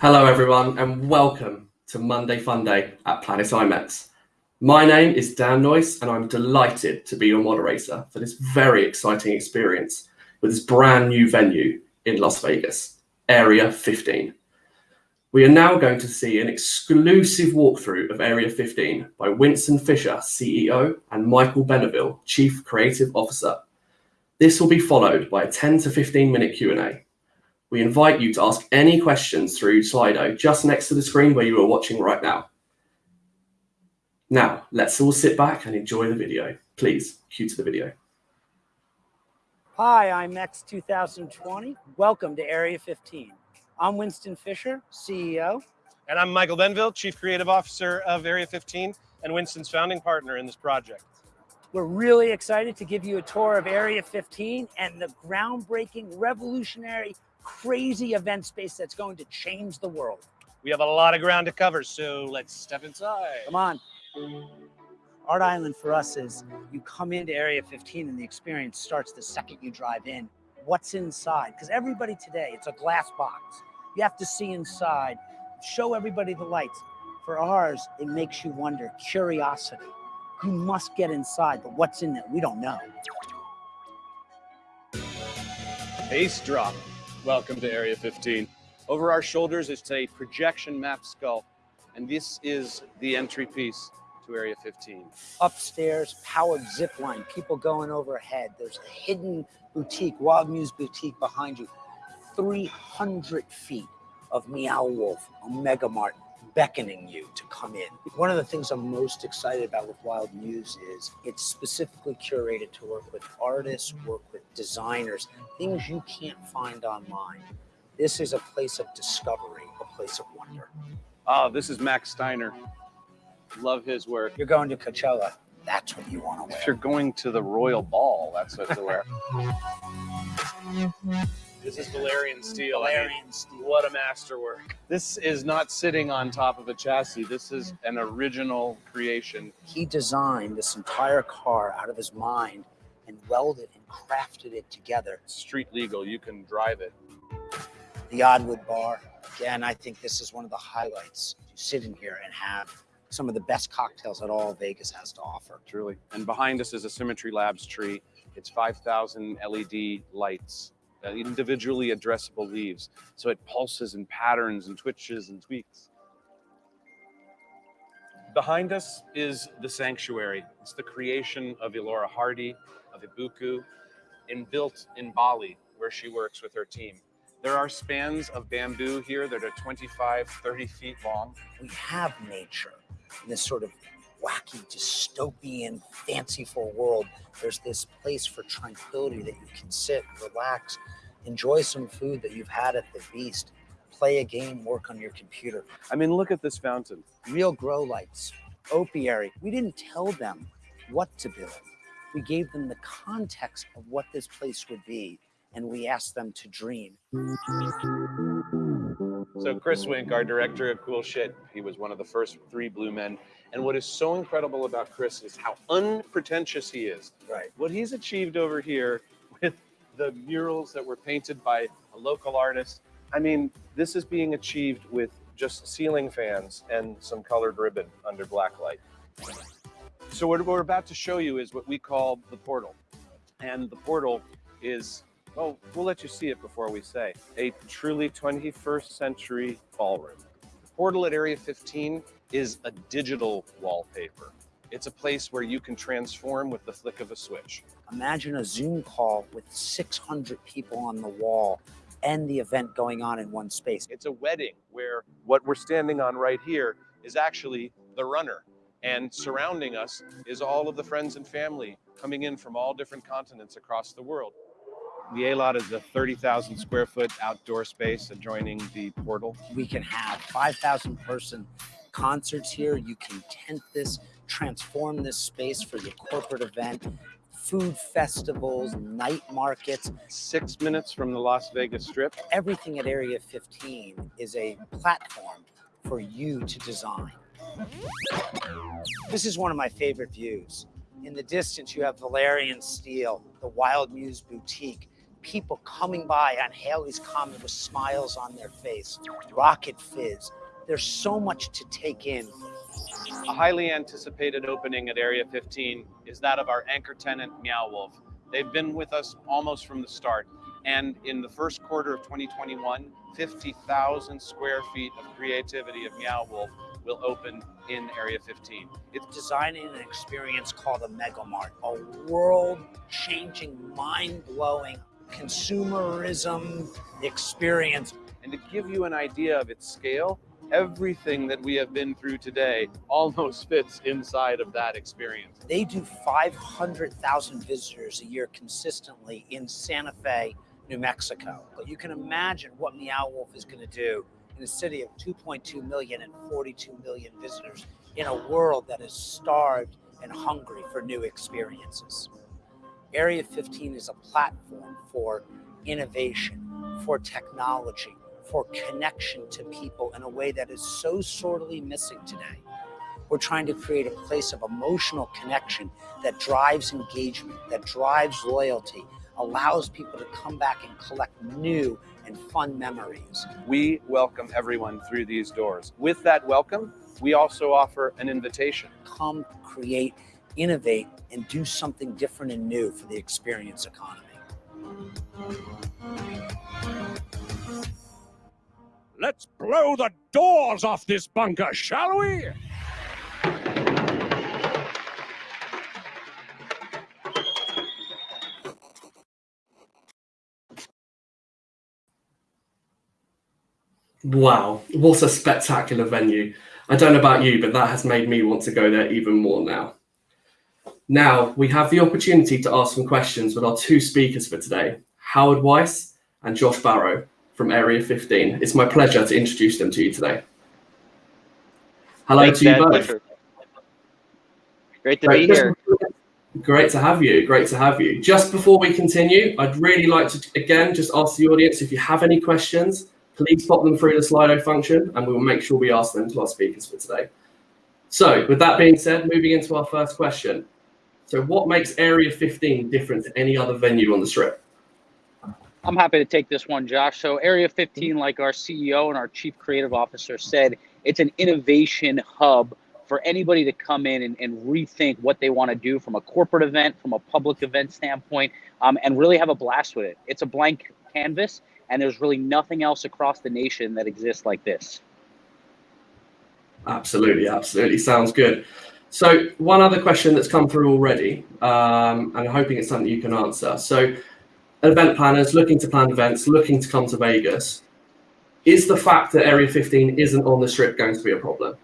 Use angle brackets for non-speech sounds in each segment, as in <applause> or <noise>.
Hello, everyone, and welcome to Monday Fun Day at Planet IMEX. My name is Dan Noyce, and I'm delighted to be your moderator for this very exciting experience with this brand new venue in Las Vegas, Area 15. We are now going to see an exclusive walkthrough of Area 15 by Winston Fisher, CEO, and Michael Beneville, Chief Creative Officer. This will be followed by a 10 to 15 minute Q&A. We invite you to ask any questions through Slido just next to the screen where you are watching right now. Now, let's all sit back and enjoy the video. Please cue to the video. Hi, IMEX 2020. Welcome to Area 15. I'm Winston Fisher, CEO. And I'm Michael Beneville, Chief Creative Officer of Area 15 and Winston's founding partner in this project. We're really excited to give you a tour of Area 15 and the groundbreaking, revolutionary, crazy event space that's going to change the world. We have a lot of ground to cover, so let's step inside. Come on. Art Island for us is you come into Area 15 and the experience starts the second you drive in. What's inside? Because everybody today, it's a glass box. You have to see inside, show everybody the lights. For ours, it makes you wonder, curiosity. You must get inside, but what's in there? We don't know. Base drop. Welcome to Area 15. Over our shoulders is a projection map skull, and this is the entry piece to Area 15. Upstairs, powered zip line, people going overhead. There's a hidden boutique, Wild Muse Boutique behind you. 300 feet of Meow Wolf, Omega Mart, beckoning you to come in. One of the things I'm most excited about with Wild Muse is it's specifically curated to work with artists, work with designers, things you can't find online. This is a place of discovery, a place of wonder. Oh, this is Max Steiner. Love his work. You're going to Coachella. That's what you want to wear. If you're going to the Royal Ball, that's what to wear. <laughs> This is Valerian steel. Valerian steel. What a masterwork. This is not sitting on top of a chassis. This is an original creation. He designed this entire car out of his mind and welded and crafted it together. Street legal, you can drive it. The Oddwood Bar. Again, I think this is one of the highlights. You sit in here and have some of the best cocktails that all Vegas has to offer. Truly. And behind us is a Symmetry Labs tree. It's 5,000 LED lights Uh, individually addressable leaves. So it pulses and patterns and twitches and tweaks. Behind us is the sanctuary. It's the creation of Elora Hardy, of Ibuku, and built in Bali, where she works with her team. There are spans of bamboo here that are 25, 30 feet long. We have nature in this sort of wacky, dystopian, fanciful world, there's this place for tranquility that you can sit, relax, enjoy some food that you've had at the Beast, play a game, work on your computer. I mean, look at this fountain. Real grow lights, opiary. We didn't tell them what to build. We gave them the context of what this place would be, and we asked them to dream. So Chris Wink, our director of Cool Shit, he was one of the first three Blue Men. And what is so incredible about Chris is how unpretentious he is. Right. What he's achieved over here <laughs> with the murals that were painted by a local artist. I mean, this is being achieved with just ceiling fans and some colored ribbon under black light. So what we're about to show you is what we call the portal. And the portal is Oh, we'll let you see it before we say. A truly 21st century ballroom. The portal at Area 15 is a digital wallpaper. It's a place where you can transform with the flick of a switch. Imagine a Zoom call with 600 people on the wall and the event going on in one space. It's a wedding where what we're standing on right here is actually the runner. And surrounding us is all of the friends and family coming in from all different continents across the world. The A-Lot is a 30,000 square foot outdoor space adjoining the portal. We can have 5,000 person concerts here. You can tent this, transform this space for your corporate event, food festivals, night markets. Six minutes from the Las Vegas Strip. Everything at Area 15 is a platform for you to design. This is one of my favorite views. In the distance, you have Valerian Steel, the Wild Muse Boutique, people coming by on Halley's Comet with smiles on their face, Rocket Fizz. There's so much to take in. A highly anticipated opening at Area 15 is that of our anchor tenant, Meow Wolf. They've been with us almost from the start. And in the first quarter of 2021, 50,000 square feet of creativity of Meow Wolf will open in Area 15. It's designing an experience called Omega Mart, a world-changing, mind-blowing consumerism experience. And to give you an idea of its scale, everything that we have been through today almost fits inside of that experience. They do 500,000 visitors a year consistently in Santa Fe, New Mexico. But you can imagine what Meow Wolf is going to do in a city of 2.2 million and 42 million visitors in a world that is starved and hungry for new experiences. Area 15 is a platform for innovation, for technology, for connection to people in a way that is so sorely missing today. We're trying to create a place of emotional connection that drives engagement, that drives loyalty, allows people to come back and collect new and fun memories. We welcome everyone through these doors. With that welcome, we also offer an invitation. Come create, innovate, and do something different and new for the experience economy. Let's blow the doors off this bunker, shall we? Wow, what a spectacular venue. I don't know about you, but that has made me want to go there even more now. Now, we have the opportunity to ask some questions with our two speakers for today, Howard Weiss and Josh Barrow from Area 15. It's my pleasure to introduce them to you today. Hello Thanks, to you Dad. both. Pleasure. Great to Great. be here. Great to have you. Great to have you. Just before we continue, I'd really like to again just ask the audience if you have any questions, please pop them through the Slido function, and we will make sure we ask them to our speakers for today. So, with that being said, moving into our first question. So, what makes Area 15 different to any other venue on the Strip? I'm happy to take this one, Josh. So, Area 15, like our CEO and our Chief Creative Officer said, it's an innovation hub for anybody to come in and, and rethink what they want to do from a corporate event, from a public event standpoint, um, and really have a blast with it. It's a blank canvas, and there's really nothing else across the nation that exists like this. Absolutely, absolutely. Sounds good. So, one other question that's come through already, um, and I'm hoping it's something you can answer. So, event planners looking to plan events, looking to come to Vegas, is the fact that Area 15 isn't on the strip going to be a problem?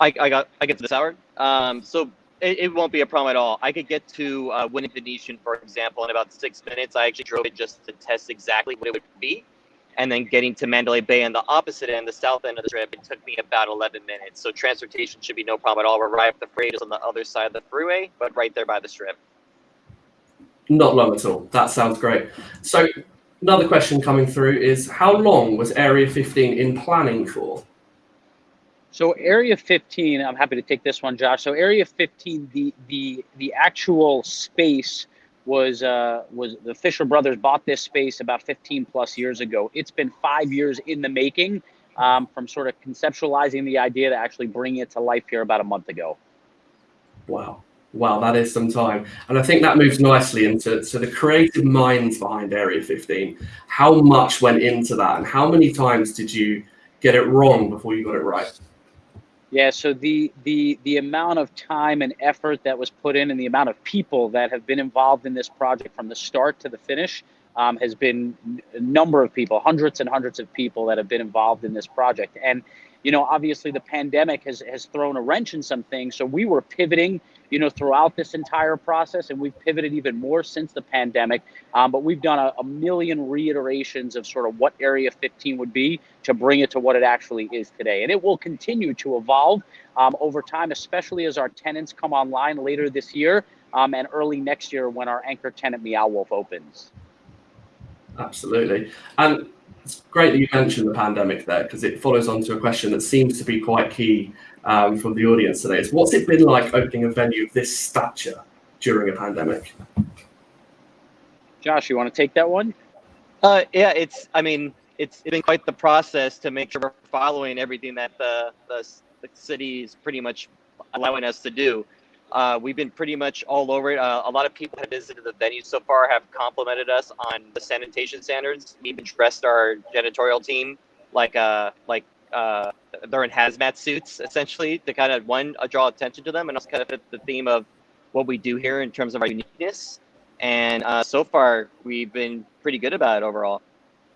I, I got I get to this hour. Um, so it, it won't be a problem at all. I could get to uh, Winning Venetian, for example, in about six minutes. I actually drove it just to test exactly what it would be, and then getting to Mandalay Bay on the opposite end, the south end of the strip, it took me about 11 minutes. So transportation should be no problem at all. We're right up the freight is on the other side of the freeway, but right there by the strip. Not long at all. That sounds great. So, another question coming through is how long was Area 15 in planning for? So Area 15, I'm happy to take this one, Josh. So Area 15, the the the actual space was uh, was the Fisher brothers bought this space about 15 plus years ago. It's been five years in the making, um, from sort of conceptualizing the idea to actually bringing it to life here about a month ago. Wow. Wow, that is some time. And I think that moves nicely into to the creative minds behind Area 15. How much went into that and how many times did you get it wrong before you got it right? Yeah, so the the the amount of time and effort that was put in, and the amount of people that have been involved in this project from the start to the finish, um, has been a number of people, hundreds and hundreds of people that have been involved in this project. And you know, obviously, the pandemic has has thrown a wrench in some things. So we were pivoting, you know, throughout this entire process, and we've pivoted even more since the pandemic. Um, but we've done a, a million reiterations of sort of what Area 15 would be to bring it to what it actually is today. And it will continue to evolve um, over time, especially as our tenants come online later this year um, and early next year when our anchor tenant Meow Wolf opens. Absolutely. And it's great that you mentioned the pandemic there because it follows on to a question that seems to be quite key um, from the audience today. Is what's it been like opening a venue of this stature during a pandemic? Josh, you want to take that one? Uh, yeah, it's. I mean, it's been quite the process to make sure we're following everything that the the, the city is pretty much allowing us to do. Uh, we've been pretty much all over it. Uh, a lot of people have visited the venue so far, have complimented us on the sanitation standards. We even dressed our janitorial team like uh like uh they're in hazmat suits essentially to kind of one uh, draw attention to them and also kind of fit the theme of what we do here in terms of our uniqueness. And uh, so far, we've been pretty good about it overall.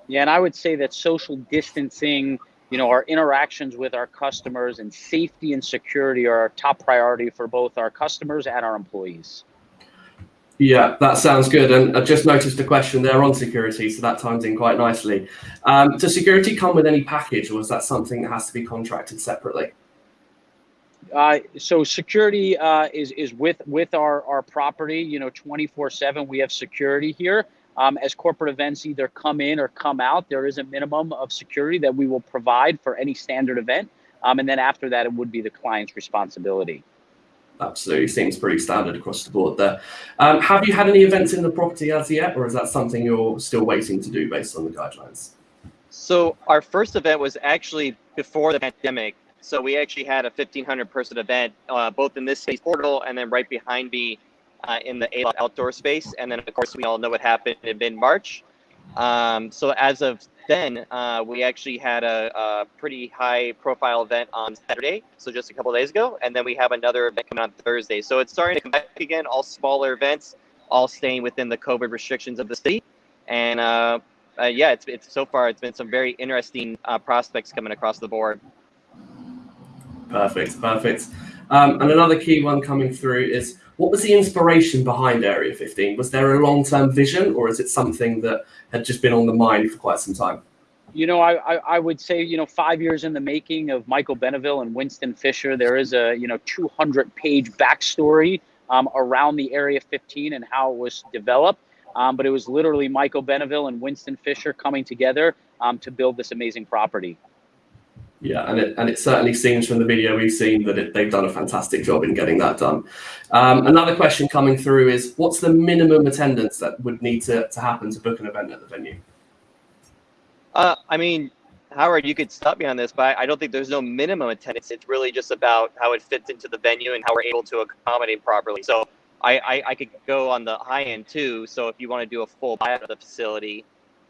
Yeah, and I would say that social distancing, you know, our interactions with our customers and safety and security are our top priority for both our customers and our employees. Yeah, that sounds good. And I just noticed a question there on security, so that ties in quite nicely. Um, does security come with any package, or is that something that has to be contracted separately? Uh, so security uh, is is with with our our property. You know, twenty four seven. We have security here. Um, as corporate events either come in or come out, there is a minimum of security that we will provide for any standard event. Um, and then after that, it would be the client's responsibility. Absolutely, seems pretty standard across the board there. Um, have you had any events in the property as yet, or is that something you're still waiting to do based on the guidelines? So our first event was actually before the pandemic. So we actually had a 1,500 person event, uh, both in this space portal and then right behind me uh, in the A outdoor space. And then of course we all know what happened in mid March. Um, so as of then, uh, we actually had a, a, pretty high profile event on Saturday, so just a couple days ago, and then we have another event coming on Thursday. So it's starting to come back again, all smaller events, all staying within the COVID restrictions of the city. And uh, uh, yeah, it's, it's so far it's been some very interesting uh, prospects coming across the board. Perfect, perfect. Um, and another key one coming through is what was the inspiration behind Area 15? Was there a long term vision or is it something that had just been on the mind for quite some time? You know, I, I, I, would say, you know, five years in the making of Michael Beneville and Winston Fisher, there is a, you know, 200 page backstory um, around the Area 15 and how it was developed. Um, but it was literally Michael Beneville and Winston Fisher coming together um, to build this amazing property. Yeah, and it, and it certainly seems from the video we've seen that it, they've done a fantastic job in getting that done. Um, another question coming through is what's the minimum attendance that would need to, to happen to book an event at the venue? Uh, I mean, Howard, you could stop me on this, but I don't think there's no minimum attendance. It's really just about how it fits into the venue and how we're able to accommodate properly. So I, I, I could go on the high end too. So if you want to do a full buyout of the facility,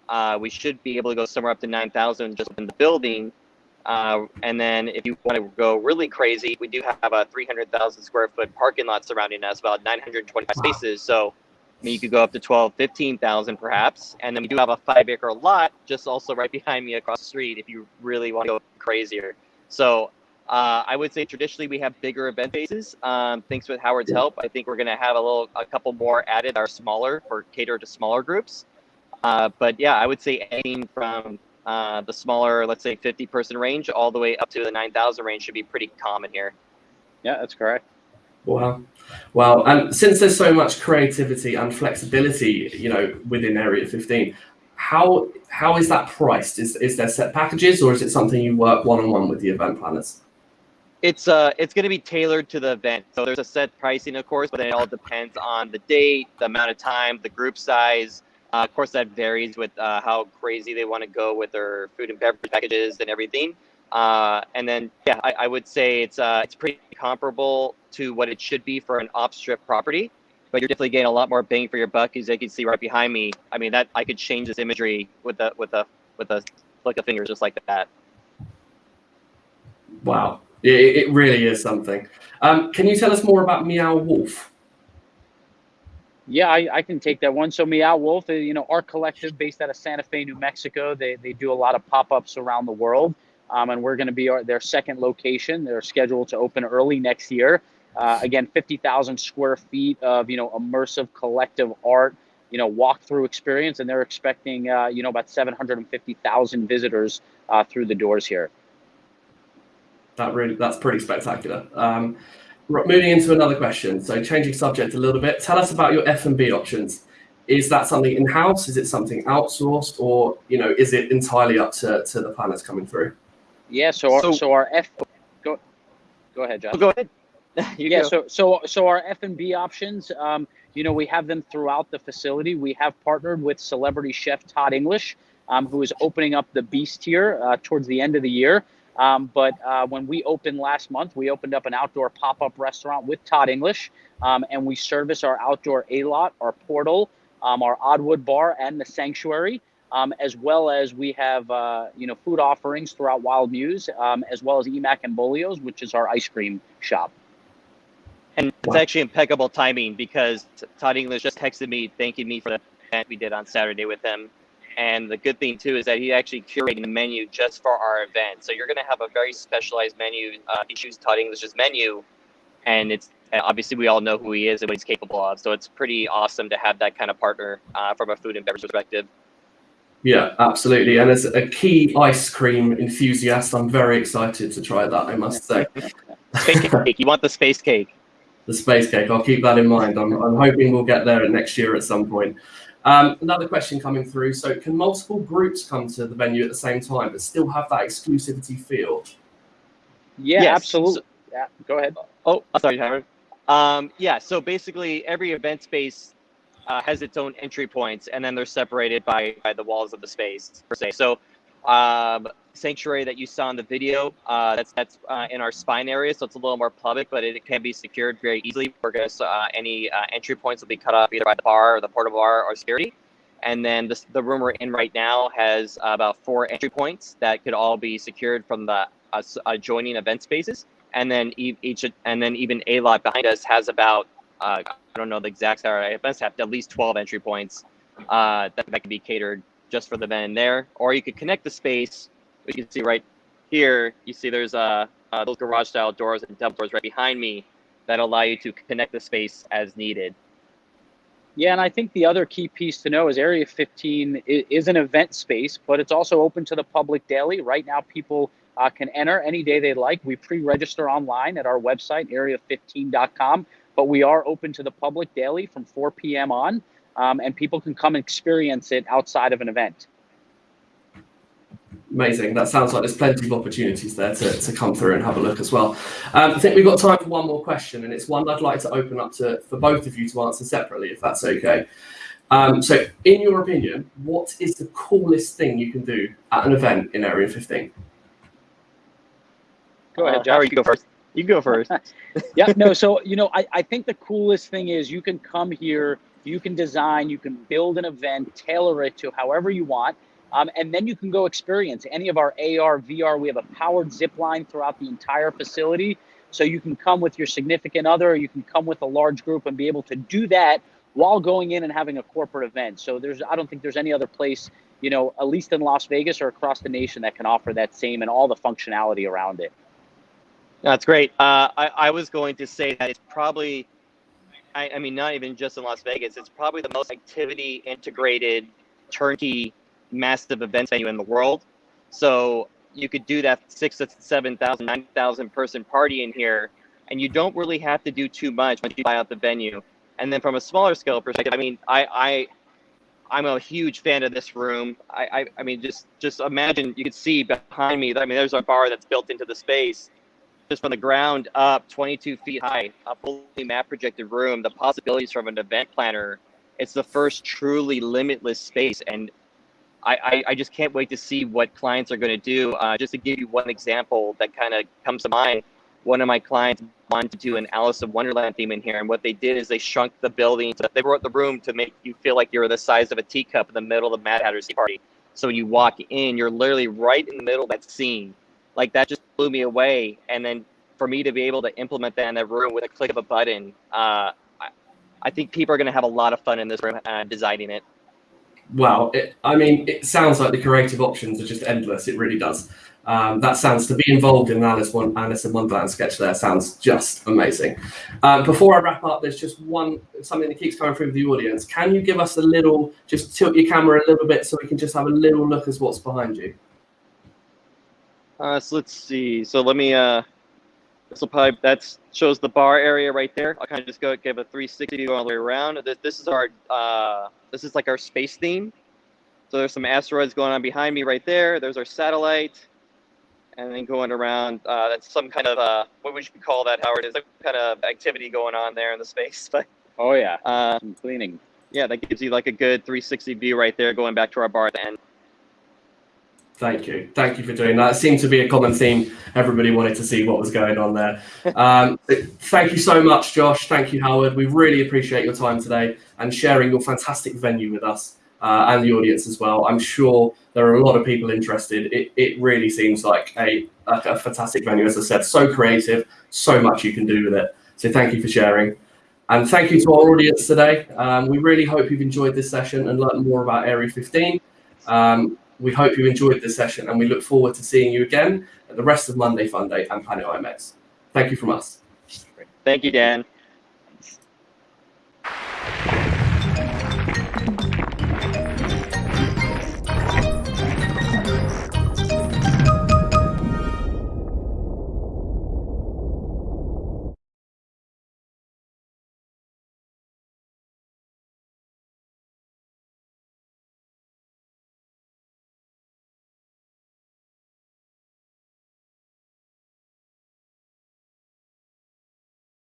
uh, we should be able to go somewhere up to 9,000 just in the building uh, and then if you want to go really crazy, we do have a 300,000 square foot parking lot surrounding us, about 925 wow. spaces. So I mean, you could go up to 12, 15,000 perhaps. And then we do have a five acre lot just also right <laughs> behind me across the street if you really want to go crazier. So uh, I would say traditionally we have bigger event bases. Um, thanks with Howard's help, I think we're going to have a little, a couple more added that are smaller for cater to smaller groups. Uh, but yeah, I would say anything from uh, the smaller, let's say 50 person range, all the way up to the 9,000 range should be pretty common here. Yeah, that's correct. Wow. Well, and since there's so much creativity and flexibility, you know, within Area 15, how how is that priced? Is is there set packages or is it something you work one on one with the event planners? It's uh it's going to be tailored to the event. So there's a set pricing, of course, but it all depends on the date, the amount of time, the group size, uh, of course, that varies with uh, how crazy they want to go with their food and beverage packages and everything. Uh, and then, yeah, I, I would say it's uh, it's pretty comparable to what it should be for an off strip property, but you're definitely getting a lot more bang for your buck, as you can see right behind me. I mean, that I could change this imagery with a with a with a flick of fingers, just like that. Wow, it, it really is something. Um, can you tell us more about Meow Wolf? Yeah, I, I, can take that one. So Meow Wolf, uh, you know, our collective based out of Santa Fe, New Mexico. They, they do a lot of pop-ups around the world. Um, and we're going to be our, their second location. They're scheduled to open early next year. Uh, again, 50,000 square feet of, you know, immersive collective art, you know, walk-through experience. And they're expecting, uh, you know, about 750,000 visitors uh, through the doors here. That really, that's pretty spectacular. Um, moving into another question. So changing subject a little bit. Tell us about your F and B options. Is that something in house? Is it something outsourced, or you know, is it entirely up to, to the planners coming through? Yeah. So our, so, so our F. Go, go ahead, John. Go ahead. you <laughs> yeah, go. so so so our F and B options, um, you know, we have them throughout the facility. We have partnered with celebrity chef Todd English, um, who is opening up the Beast here uh, towards the end of the year. Um, but uh, when we opened last month, we opened up an outdoor pop-up restaurant with Todd English, um, and we service our outdoor A lot, our portal, um, our Oddwood bar, and the sanctuary. Um, as well as we have, uh, you know, food offerings throughout Wild Muse, um, as well as Emack and Bolio's, which is our ice cream shop. And it's Wow. actually impeccable timing because Todd English just texted me thanking me for the event we did on Saturday with him. And the good thing too is that he actually curated the menu just for our event. So you're going to have a very specialized menu. Uh, he chooses Todd English's menu, and it's and obviously we all know who he is and what he's capable of. So it's pretty awesome to have that kind of partner uh, from a food and beverage perspective. Yeah, absolutely. And as a key ice cream enthusiast, I'm very excited to try that, I must say. <laughs> Space cake. You want the space cake? the space cake. I'll keep that in mind. I'm, I'm hoping we'll get there next year at some point. Um, another question coming through. So, can multiple groups come to the venue at the same time but still have that exclusivity feel? Yeah, Yes. absolutely. Yeah, go ahead. Oh, sorry, Howard. Um, yeah, so basically every event space uh, has its own entry points, and then they're separated by, by the walls of the space per se. So, um, sanctuary that you saw in the video, uh, that's that's uh, in our spine area, so it's a little more public, but it can be secured very easily. We're gonna uh, any uh, entry points will be cut off either by the bar or the porta bar or security. And then this, the room we're in right now has about four entry points that could all be secured from the uh, adjoining event spaces and then e- each and then even a lot behind us has about uh, I don't know the exact number. It must have at least 12 entry points that, that can be catered just for the event in there. Or you could connect the space, you can see right here. You see there's uh, uh, those garage style doors and double doors right behind me that allow you to connect the space as needed. Yeah, and I think the other key piece to know is Area 15 is an event space, but it's also open to the public daily. Right now, people uh, can enter any day they like. We pre-register online at our website, area15.com, but we are open to the public daily from 4 p.m. on, um, and people can come and experience it outside of an event. Amazing. That sounds like there's plenty of opportunities there to, to come through and have a look as well. Um, I think we've got time for one more question, and it's one I'd like to open up to for both of you to answer separately, if that's okay. Um, so, in your opinion, what is the coolest thing you can do at an event in Area 15? Go ahead, Uh, Josh. Howard, you go first. You go first. <laughs> yeah, no, so you know, I, I think the coolest thing is you can come here, you can design, you can build an event, tailor it to however you want, um, and then you can go experience any of our AR, VR. We have a powered zip line throughout the entire facility. So you can come with your significant other, or you can come with a large group and be able to do that while going in and having a corporate event. So there's I don't think there's any other place, you know, at least in Las Vegas or across the nation that can offer that same and all the functionality around it. That's great. Uh, I, I was going to say that it's probably, I, I mean, not even just in Las Vegas, it's probably the most activity integrated, turnkey, massive event venue in the world. So you could do that six to 7,000, 9,000 person party in here, and you don't really have to do too much once you buy out the venue. And then from a smaller scale perspective, I mean, I, I, I'm a huge fan of this room. I, I, I mean, just, just imagine you could see behind me. I mean, there's a bar that's built into the space just from the ground up, 22 feet high, a fully map projected room, the possibilities from an event planner. It's the first truly limitless space. And I, I, just can't wait to see what clients are going to do. Uh, just to give you one example that kind of comes to mind, one of my clients wanted to do an Alice in Wonderland theme in here. And what they did is they shrunk the building. They wrote the room to make you feel like you're the size of a teacup in the middle of the Mad Hatter's Party. So when you walk in, you're literally right in the middle of that scene like that just blew me away. And then for me to be able to implement that in that room with a click of a button, uh, I, I think people are going to have a lot of fun in this room uh, designing it. Wow. It, I mean, it sounds like the creative options are just endless. It really does. Um, that sounds to be involved in Alice, One, Alice in Wonderland sketch there sounds just amazing. Um, before I wrap up, there's just one something that keeps coming through the audience. Can you give us a little, just tilt your camera a little bit so we can just have a little look as what's behind you? Uh, so let's see. So let me. Uh, this will probably that shows the bar area right there. I'll kind of just go give a 360 view all the way around. This, this is our. Uh, this is like our space theme. So there's some asteroids going on behind me right there. There's our satellite, and then going around. Uh, that's some kind of uh, what we should call that, Howard. Is some kind of activity going on there in the space, <laughs> but Oh yeah, uh, some cleaning. yeah, that gives you like a good 360 view right there, going back to our bar at the end. Thank you. Thank you for doing that. It seemed to be a common theme. Everybody wanted to see what was going on there. <laughs> Um, thank you so much, Josh. Thank you, Howard. We really appreciate your time today and sharing your fantastic venue with us uh, and the audience as well. I'm sure there are a lot of people interested. It, it really seems like a, a, a fantastic venue, as I said, so creative, so much you can do with it. So thank you for sharing. And thank you to our audience today. Um, we really hope you've enjoyed this session and learned more about Area 15. Um, we hope you enjoyed this session and we look forward to seeing you again at the rest of Monday Fun Day and Planet IMEX. Thank you from us. Thank you, Dan.